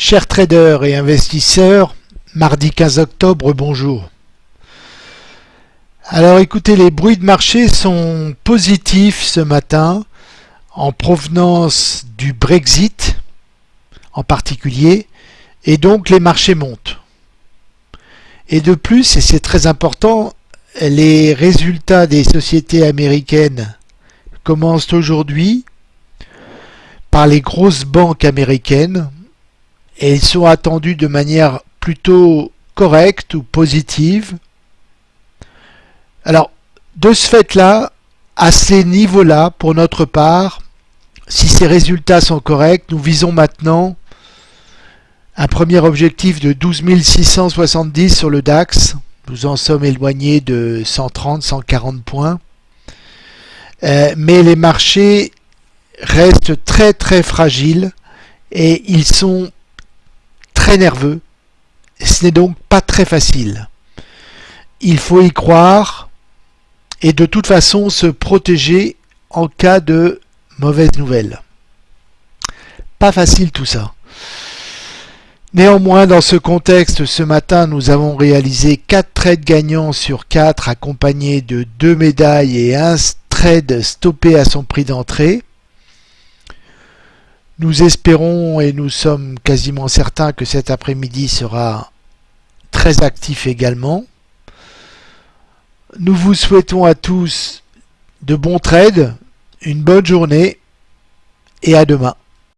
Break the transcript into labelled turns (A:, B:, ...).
A: Chers traders et investisseurs, mardi 15 octobre, bonjour. Alors écoutez, les bruits de marché sont positifs ce matin en provenance du Brexit en particulier, et donc les marchés montent. Et de plus, et c'est très important, les résultats des sociétés américaines commencent aujourd'hui par les grosses banques américaines et ils sont attendus de manière plutôt correcte ou positive. Alors, de ce fait-là, à ces niveaux-là, pour notre part, si ces résultats sont corrects, nous visons maintenant un premier objectif de 12 670 sur le DAX. Nous en sommes éloignés de 130-140 points. Euh, mais les marchés restent très très fragiles et ils sont très nerveux. Ce n'est donc pas très facile. Il faut y croire et de toute façon se protéger en cas de mauvaise nouvelle. Pas facile tout ça. Néanmoins, dans ce contexte, ce matin, nous avons réalisé 4 trades gagnants sur 4 accompagnés de 2 médailles et un trade stoppé à son prix d'entrée. Nous espérons et nous sommes quasiment certains que cet après-midi sera très actif également. Nous vous souhaitons à tous de bons trades, une bonne journée et à demain.